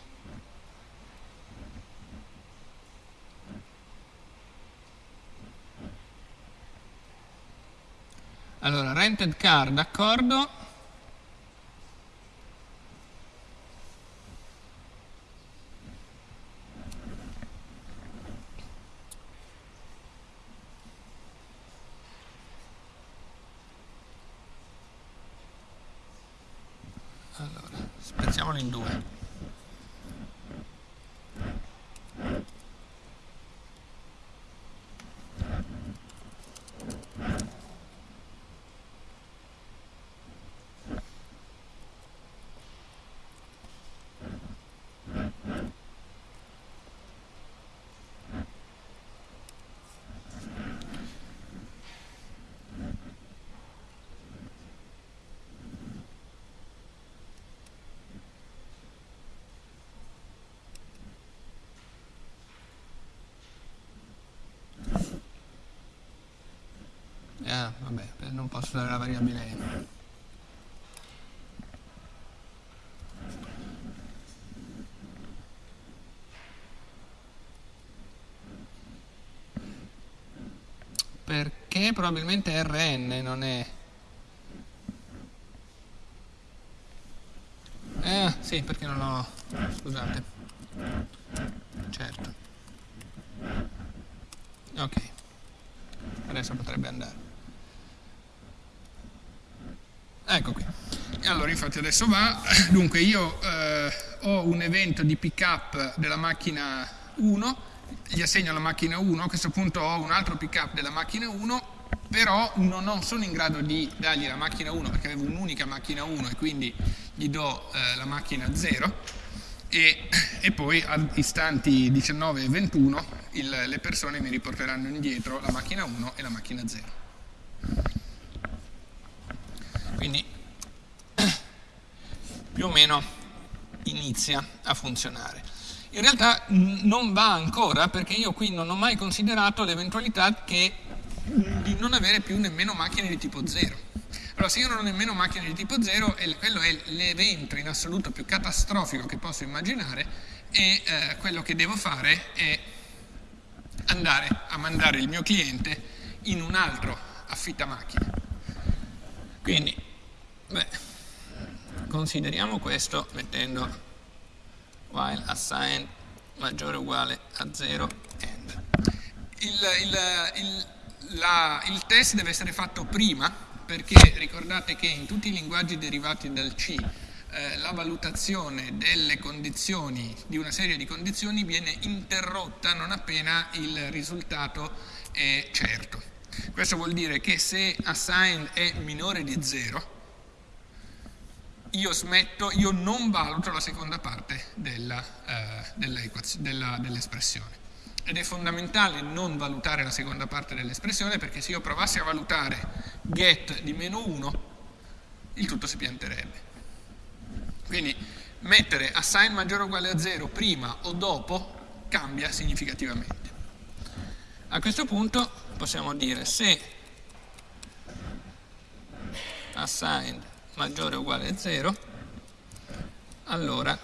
Allora rented car d'accordo allora spezziamolo in due Vabbè, non posso dare la variabile perché probabilmente Rn non è. Eh sì perché non ho scusate. Certo. Ok. Adesso potrebbe andare ecco qui. Allora infatti adesso va. Dunque io eh, ho un evento di pick up della macchina 1 gli assegno la macchina 1 a questo punto ho un altro pick up della macchina 1 però non ho, sono in grado di dargli la macchina 1 perché avevo un'unica macchina 1 e quindi gli do eh, la macchina 0 e, e, poi a istanti 19 e 21 il, le persone mi riporteranno indietro la macchina 1 e la macchina 0 quindi più o meno inizia a funzionare. In realtà non va ancora perché io qui non ho mai considerato l'eventualità di non avere più nemmeno macchine di tipo 0. Allora se io non ho nemmeno macchine di tipo 0, quello è l'evento in assoluto più catastrofico che posso immaginare e eh, quello che devo fare è andare a mandare il mio cliente in un altro affittαμacchine. Quindi, beh, consideriamo questo mettendo while assigned maggiore o uguale a 0 end. Il, il, il, la, il test deve essere fatto prima perché ricordate che in tutti i linguaggi derivati dal C eh, la valutazione delle condizioni, di una serie di condizioni, viene interrotta non appena il risultato è certo. Questo vuol dire che se assigned è minore di 0, io smetto, io non valuto la seconda parte eh, dell'espressione. Ed è fondamentale non valutare la seconda parte dell'espressione perché se io provassi a valutare get di meno 1, il tutto si pianterebbe. Quindi mettere assign maggiore o uguale a 0 prima o dopo cambia significativamente. A questo punto possiamo dire se assigned maggiore o uguale a 0, allora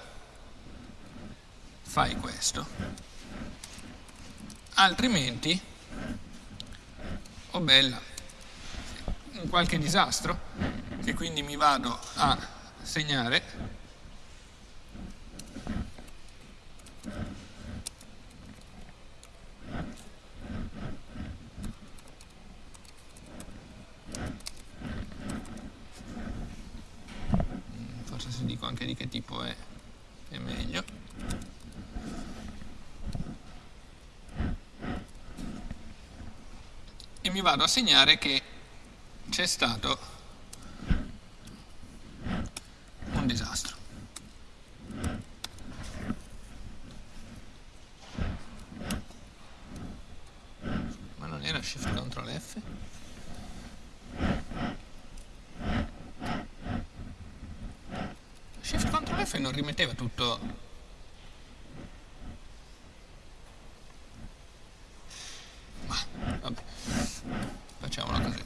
fai questo. Altrimenti troppo bella, un qualche disastro, che quindi mi vado a segnare forse se dico anche di che tipo è, è meglio e mi vado a segnare che c'è stato un disastro. Ma non era Shift Ctrl F? Shift Ctrl F non rimetteva tutto ma vabbè facciamolo così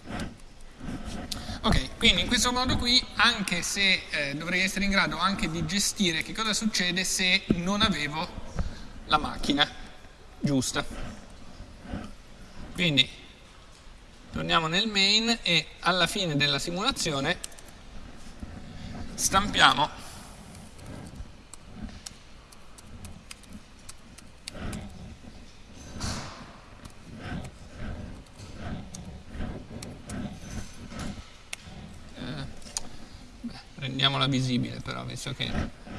questo modo qui anche se eh, dovrei essere in grado anche di gestire che cosa succede se non avevo la macchina giusta. Quindi torniamo nel main e alla fine della simulazione stampiamo rendiamola visibile però, visto che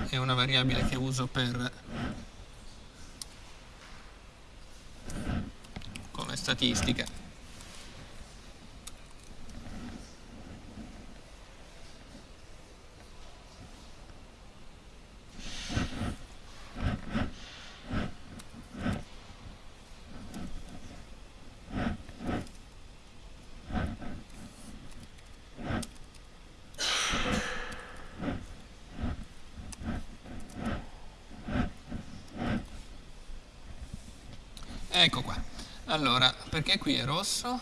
è una variabile che uso per come statistica. Ecco qua. Allora, perché qui è rosso?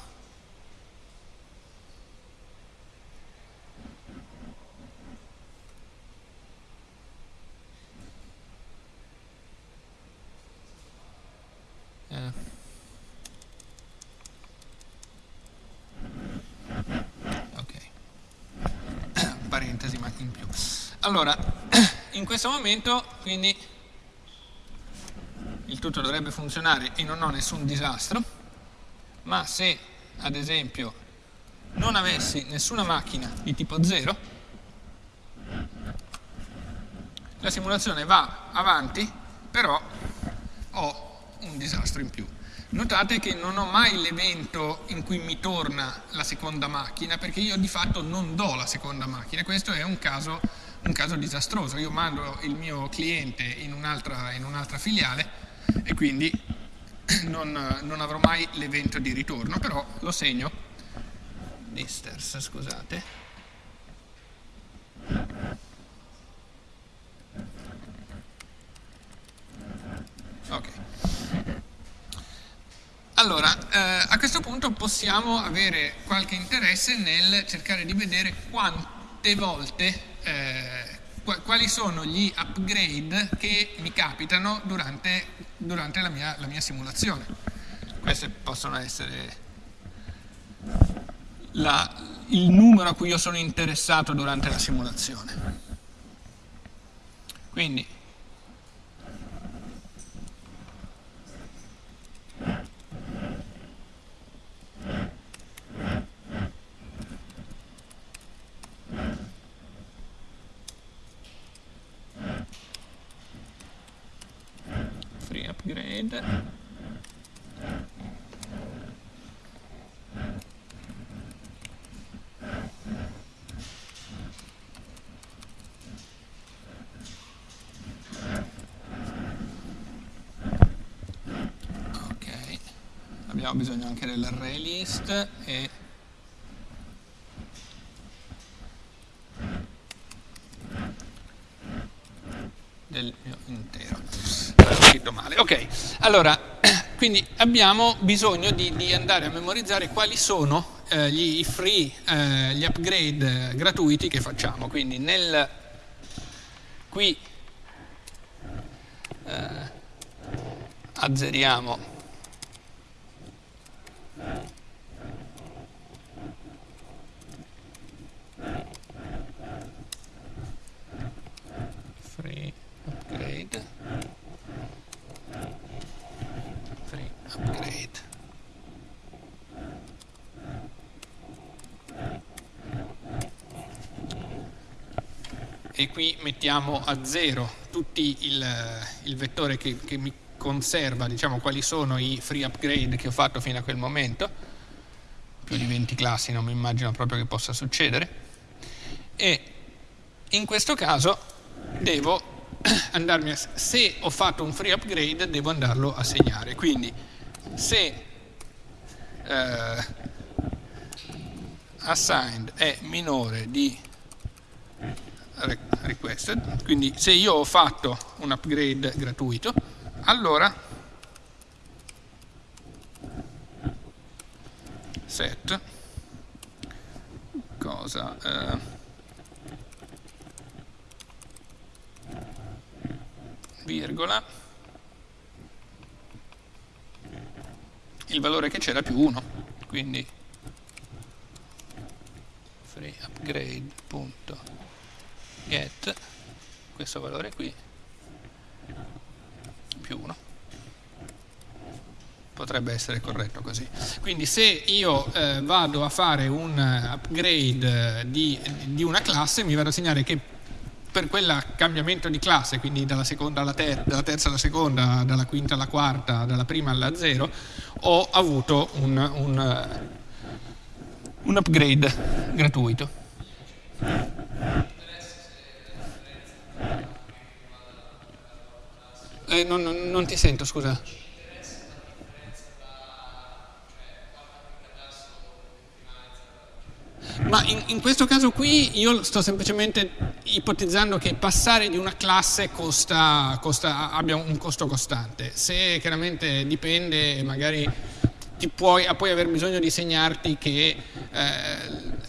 Eh. Parentesi ma più. Allora, in questo momento, quindi tutto dovrebbe funzionare e non ho nessun disastro, ma se ad esempio non avessi nessuna macchina di tipo 0, la simulazione va avanti, però ho un disastro in più. Notate che non ho mai l'evento in cui mi torna la seconda macchina, perché io di fatto non do la seconda macchina, questo è un caso, un caso disastroso. Io mando il mio cliente in un'altra un filiale e quindi non, non avrò mai l'evento di ritorno, però lo segno, disters, scusate, Ok. Allora, eh, a questo punto possiamo avere qualche interesse nel cercare di vedere quante volte eh, quali sono gli upgrade che mi capitano durante, durante la, mia, la, mia, simulazione. Queste possono essere la, il numero a cui io sono interessato durante la simulazione. Quindi upgrade. Ok. Abbiamo bisogno anche dell'array list e del mio intero scritto male. Ok, allora, quindi abbiamo bisogno di, di andare a memorizzare quali sono eh, gli free, eh, gli upgrade gratuiti che facciamo. Quindi nel, qui eh, azzeriamo e qui mettiamo a zero tutti il, il vettore che, che, mi conserva diciamo, quali sono i free upgrade che ho fatto fino a quel momento. Più di 20 classi non mi immagino proprio che possa succedere. E in questo caso devo andarmi a, se ho fatto un free upgrade devo andarlo a segnare. Quindi se eh, assigned è minore di requested, quindi se io ho fatto un upgrade gratuito, allora set cosa eh, virgola il valore che c'era più 1 quindi free upgrade.get questo valore qui più 1 potrebbe essere corretto così quindi se io eh, vado a fare un upgrade di, di una classe mi vado a segnare che per quel cambiamento di classe, quindi dalla, alla ter dalla, terza alla seconda, dalla quinta alla quarta, dalla prima alla zero, ho avuto un, un, un upgrade gratuito. Eh, non, non ti sento, scusa. Ma in, in, questo caso qui io sto semplicemente ipotizzando che passare di una classe costa, costa, abbia un costo costante. Se chiaramente dipende, magari puoi, puoi, aver bisogno di segnarti che eh,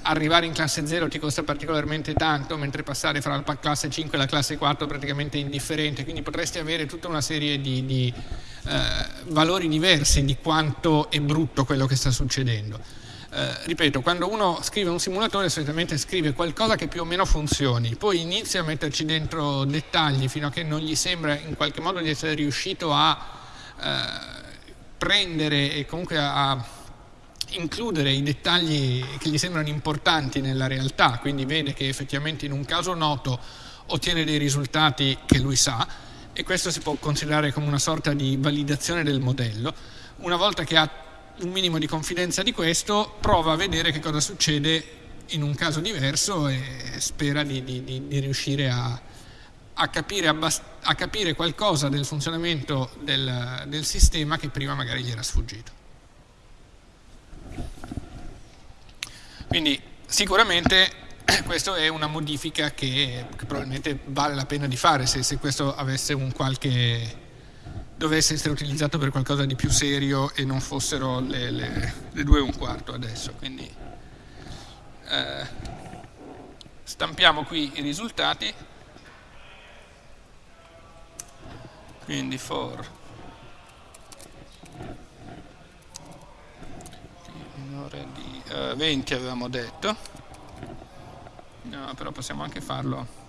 arrivare in classe 0 ti costa particolarmente tanto, mentre passare fra la classe 5 e la classe 4 è praticamente indifferente, quindi potresti avere tutta una serie di, di eh, valori diversi di quanto è brutto quello che sta succedendo. Eh, ripeto, quando uno scrive un simulatore solitamente scrive qualcosa che più o meno funzioni, poi inizia a metterci dentro dettagli fino a che non gli sembra in qualche modo di essere riuscito a eh, prendere e comunque a, includere i dettagli che gli sembrano importanti nella realtà, quindi vede che effettivamente in un caso noto ottiene dei risultati che lui sa e questo si può considerare come una sorta di validazione del modello. Una volta che ha un minimo di confidenza di questo, prova a vedere che cosa succede in un caso diverso e spera di, di, di, di riuscire a, a, capire a, capire qualcosa del funzionamento del, del sistema che prima magari gli era sfuggito. Quindi sicuramente questa è una modifica che, che, probabilmente vale la pena di fare se, se questo qualche dovesse essere utilizzato per qualcosa di più serio e non fossero le, le, le due e un quarto adesso. Quindi eh, stampiamo qui i risultati. Quindi for minore di eh, 20 avevamo detto. No, però possiamo anche farlo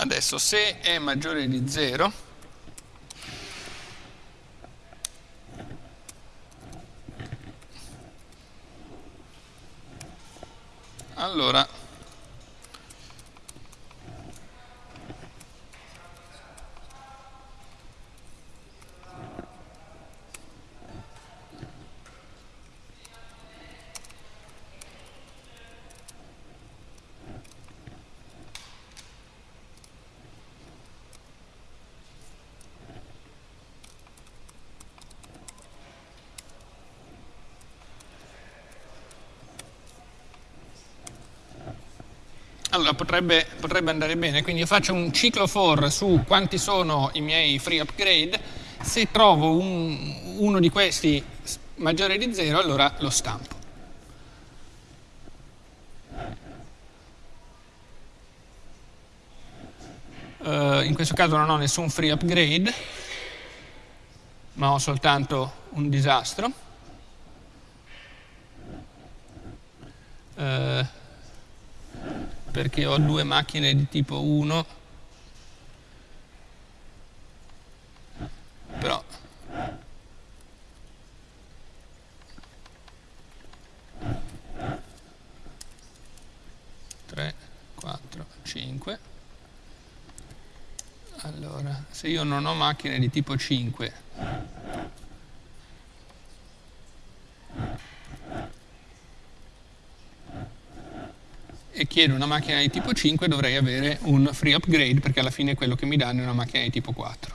Adesso se è maggiore di 0, allora Allora potrebbe, potrebbe, andare bene, quindi io faccio un ciclo for su quanti sono i miei free upgrade, se trovo un, uno di questi maggiore di 0 allora lo stampo. Uh, in questo caso non ho nessun free upgrade, ma ho soltanto un disastro. che ho due macchine di tipo 1 però tre, quattro, cinque. Allora se io non ho macchine di tipo 5 chiedo una macchina di tipo 5 dovrei avere un free upgrade perché alla fine quello che mi danno è una macchina di tipo 4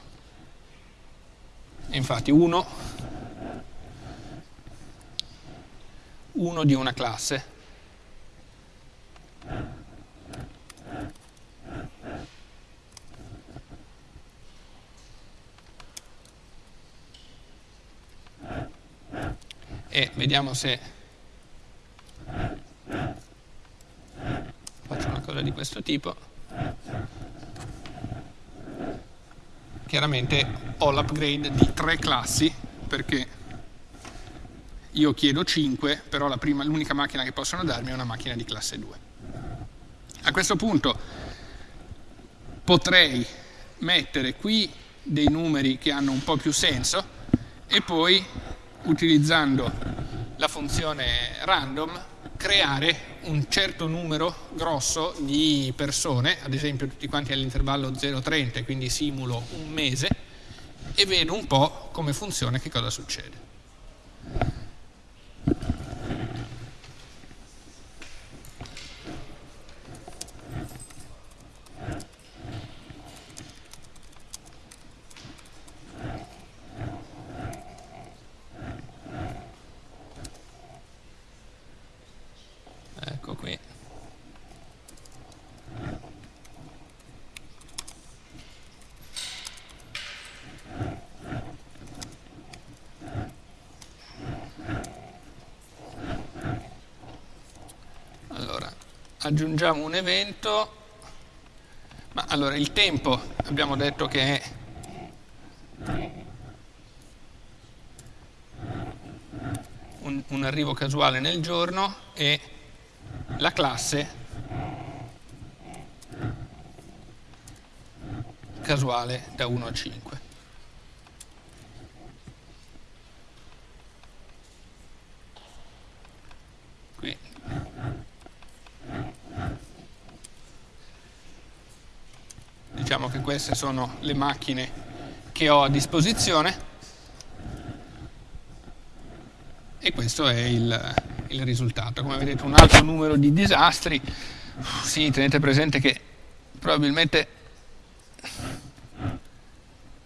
e infatti 1 1 di una classe. E vediamo se faccio una cosa di questo tipo. Chiaramente ho l'upgrade di tre classi perché io chiedo 5 però l'unica macchina che possono darmi è una macchina di classe 2 a questo punto potrei mettere qui dei numeri che hanno un po' più senso e poi utilizzando la funzione random creare un certo numero grosso di persone, ad esempio tutti quanti all'intervallo 0-30, quindi simulo un mese e vedo un po' come funziona e che cosa succede. Aggiungiamo un evento, ma allora il tempo abbiamo detto che è un, un arrivo casuale nel giorno e la classe casuale da 1 a 5. Diciamo che queste sono le macchine che ho a disposizione. E questo è il, il risultato. Come vedete un alto numero di disastri, sì, tenete presente che probabilmente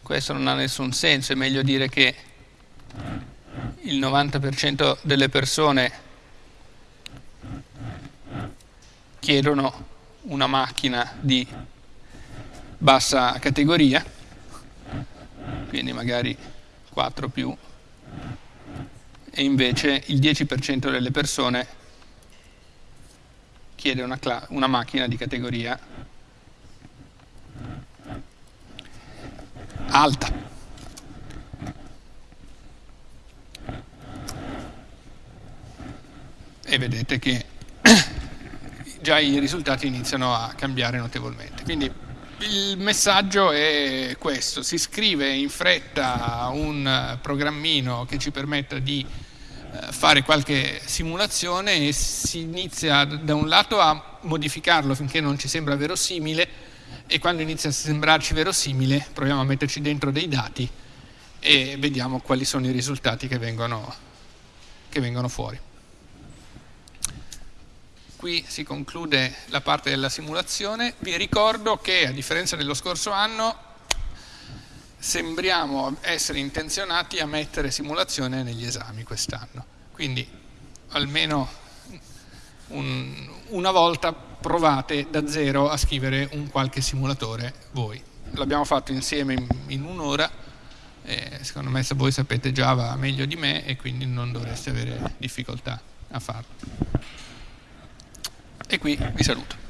questo non ha nessun senso, è meglio dire che il 90% delle persone chiedono una macchina di bassa categoria, quindi magari 4 più, e invece il 10% delle persone chiede una, una macchina di categoria alta. E vedete che già i risultati iniziano a cambiare notevolmente. Quindi il messaggio è questo, si scrive in fretta un programmino che ci permetta di eh, fare qualche simulazione e si inizia da un lato a modificarlo finché non ci sembra verosimile e quando inizia a sembrarci verosimile proviamo a metterci dentro dei dati e vediamo quali sono i risultati che vengono, che vengono fuori. Qui si conclude la parte della simulazione. Vi ricordo che a differenza dello scorso anno sembriamo essere intenzionati a mettere simulazione negli esami quest'anno. Quindi almeno un, una volta provate da zero a scrivere un qualche simulatore voi. L'abbiamo fatto insieme in, in un'ora, secondo me se voi sapete Java meglio di me e quindi non dovreste avere difficoltà a farlo. E qui vi saluto.